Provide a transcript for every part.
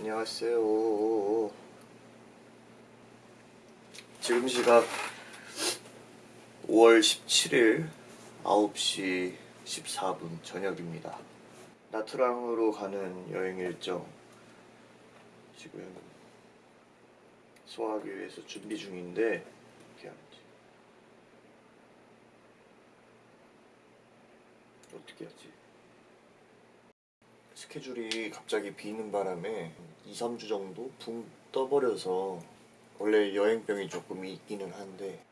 안녕하세요. 지금 시각 5월 17일 9시 14분 저녁입니다. 나트랑으로 가는 여행 일정 지금 소화하기 위해서 준비 중인데 어떻게 하지? 어떻게 하지? 스케줄이 갑자기 비는 바람에 2, 3주 정도 붕 떠버려서 원래 여행병이 조금 있기는 한데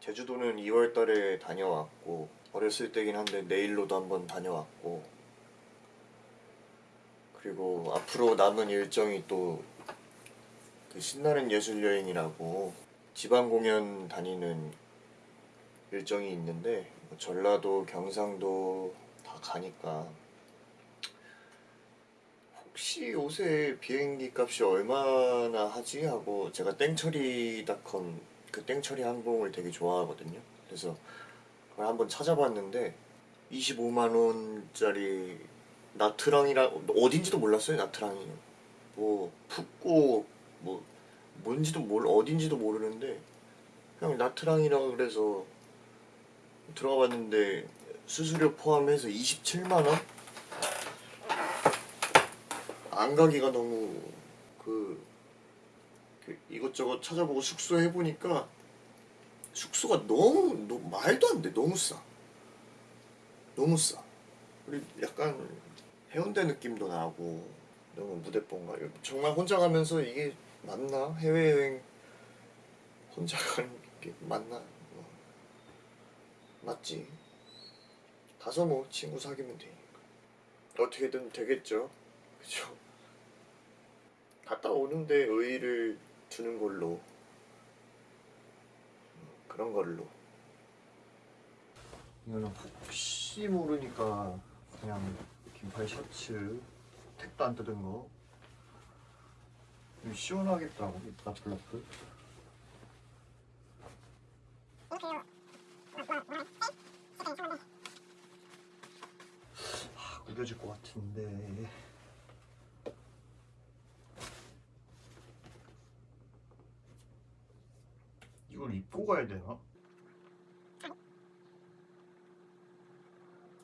제주도는 2월 달에 다녀왔고 어렸을 때긴 한데 내일로도 한번 다녀왔고 그리고 앞으로 남은 일정이 또 그 신나는 예술 여행이라고 지방 공연 다니는 일정이 있는데 뭐 전라도, 경상도 다 가니까 혹시 요새 비행기 값이 얼마나 하지 하고 제가 땡처리닷컴 그 땡처리 항공을 되게 좋아하거든요. 그래서 그걸 한번 찾아봤는데 25만 원짜리 나트랑이라 어딘지도 몰랐어요 나트랑이 뭐 푹고 뭐 뭔지도 몰 어딘지도 모르는데 그냥 나트랑이라 그래서 들어가 봤는데 수수료 포함해서 27만 원? 안 가기가 너무 그, 그 이것저것 찾아보고 숙소 해보니까 숙소가 너무, 너무 말도 안 돼. 너무 싸. 너무 싸. 그리고 약간 해운대 느낌도 나고 너무 무대뽕가 정말 혼자 가면서 이게 맞나? 해외여행 혼자 가는 게 맞나? 뭐. 맞지. 가서 뭐 친구 사귀면 되니까. 어떻게든 되겠죠. 그죠 갔다 오는데 의의를 두는 걸로. 그런 걸로. 이거는 혹시 모르니까 그냥 긴팔 셔츠 택도 안 뜯은 거. 이거 시원하겠다고 이 라플라플 아, 구겨질 것 같은데 이걸 입고 가야 되나?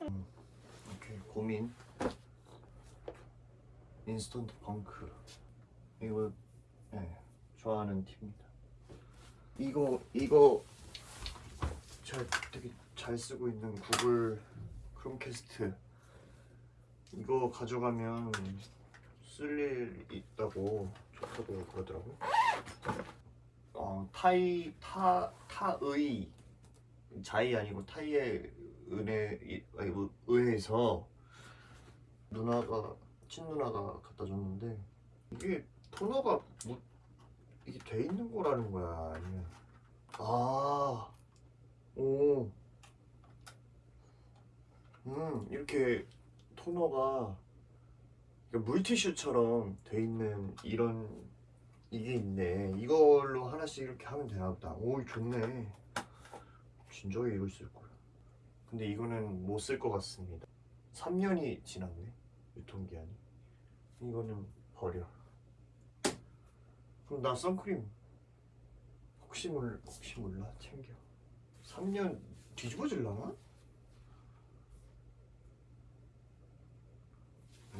음, 오케이 고민. 인스턴트 펑크. 이거 네, 좋아하는 팀입니다. 이거 이거 제가 되게 잘 쓰고 있는 구글 크롬캐스트. 이거 가져가면 쓸 일 있다고 좋다고 그러더라고요 어, 타이 타 타의 자이 아니고 타이의 은혜 의해서 누나가 친누나가 갖다 줬는데 이게 토너가 뭐 이게 돼 있는 거라는 거야 아니면? 아오. 음 이렇게 토너가 물티슈처럼 돼 있는 이런 이게 있네. 이걸로 하나씩 이렇게 하면 되나 보다. 오, 좋네. 진작에 이걸 쓸 거야. 근데 이거는 못 쓸 것 같습니다. 3년이 지났네. 유통기한이. 이거는 버려. 그럼 나 선크림 혹시 몰라, 혹시 몰라 챙겨. 3년 뒤집어질라나?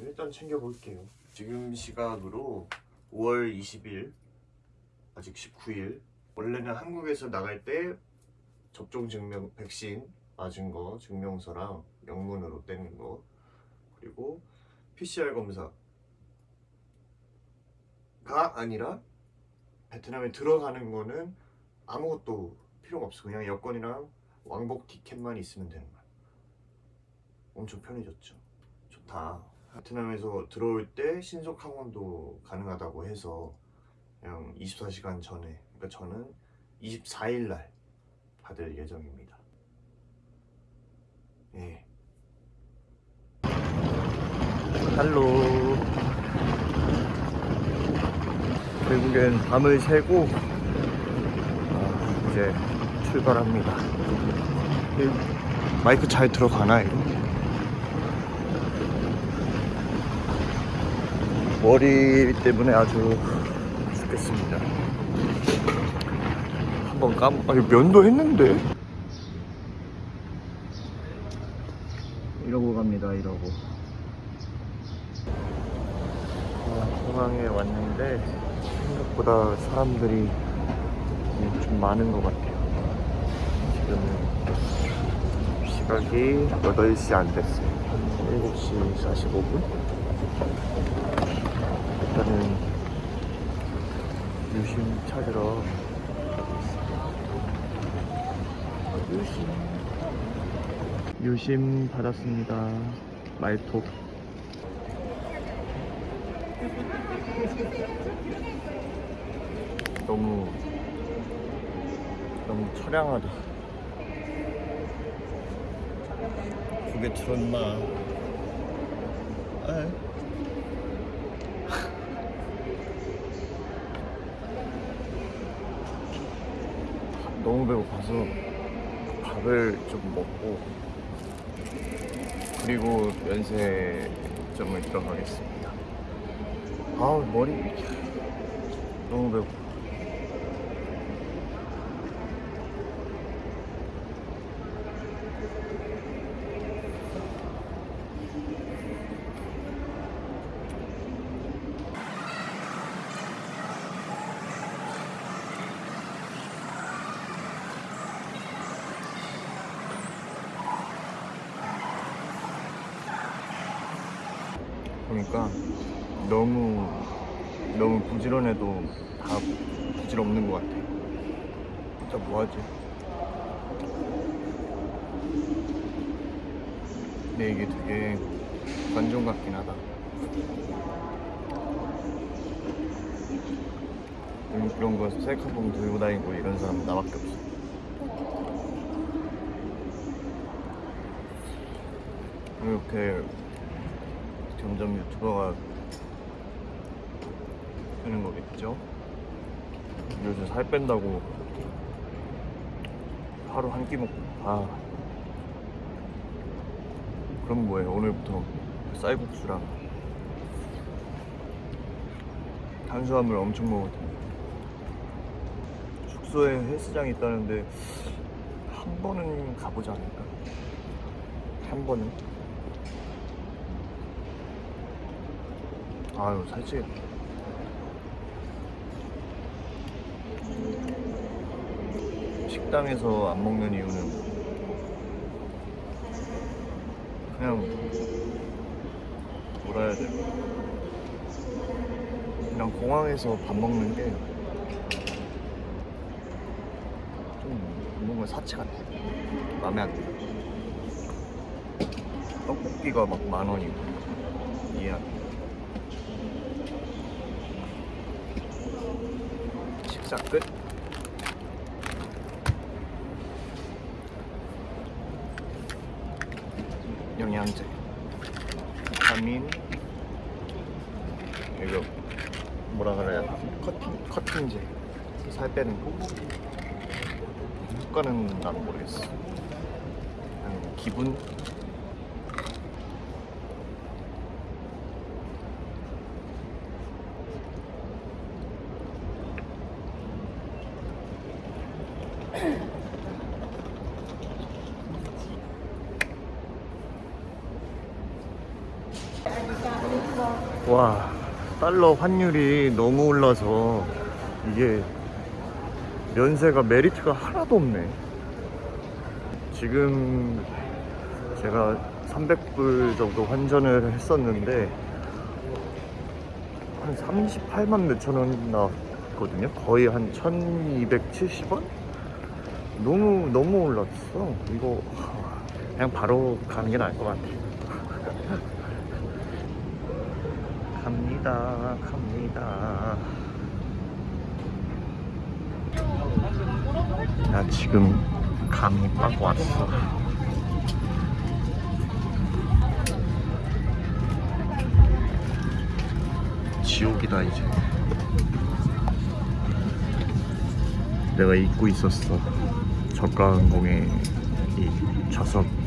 일단 챙겨볼게요. 지금 시각으로 5월 20일 아직 19일. 원래는 한국에서 나갈 때 접종 증명 백신 맞은 거 증명서랑 영문으로 떼는 거 그리고 PCR 검사가 아니라 베트남에 들어가는 거는 아무것도 필요가 없어. 그냥 여권이랑 왕복 티켓만 있으면 되는 거야. 엄청 편해졌죠. 좋다 베트남에서 들어올 때 신속 항원도 가능하다고 해서 그냥 24시간 전에 그러니까 저는 24일 날 받을 예정입니다. 예. 할로. 결국엔 밤을 새고 어, 이제 출발합니다. 이 마이크 잘 들어가나 이거? 머리 때문에 아주 죽겠습니다. 한번 감, 아니 면도 했는데. 이러고 갑니다. 이러고. 어, 공항에 왔는데 생각보다 사람들이 좀 많은 것 같아요. 지금은 시각이 8시 안 됐어요. 7시 45분? 일단은 유심 찾으러 유심 유심 받았습니다. 말톡 너무 너무 처량하다. 그게 틀었나? 에? 너무 배고파서 밥을 좀 먹고 그리고 면세점을 들어가겠습니다. 아우 머리 너무 배고파. 보니까 너무 너무 부지런해도 다 부질없는 것 같아. 진짜 뭐하지? 근데 이게 되게 관종 같긴 하다. 이런- 이런 거 셀카봉 들고 다니고 이런 사람 나밖에 없어. 이렇게 점점 유튜버가 되는 거겠죠? 요즘 살 뺀다고 하루 한 끼 먹고. 아. 그럼 뭐해? 오늘부터 쌀국수랑 탄수화물 엄청 먹을 텐데. 숙소에 헬스장이 있다는데 한 번은 가보지 않을까? 한 번은 아유 살찌겠다 식당에서 안 먹는 이유는 그냥 뭐라 해야 돼. 그냥 공항에서 밥 먹는 게 좀 뭔가 사치 같아. 마음에 안 들어. 떡볶이가 막 만 원이고. 이해 안 돼. 식사 끝. 영양제, 비타민, 이거 뭐라 그래야 되지? 커팅 커팅제, 살 빼는 거. 효과는 난 모르겠어. 기분. 와 달러 환율이 너무 올라서 이게 면세가 메리트가 하나도 없네. 지금 제가 300불 정도 환전을 했었는데 한 38만 몇천 원 나왔거든요. 거의 한 1270원? 너무 너무 올랐어. 이거 그냥 바로 가는 게 나을 것 같아 갑니다 갑니다. 나 지금 감이 빡 왔어. 지옥이다 이제. 내가 잊고 있었어. 저가 항공의 이 좌석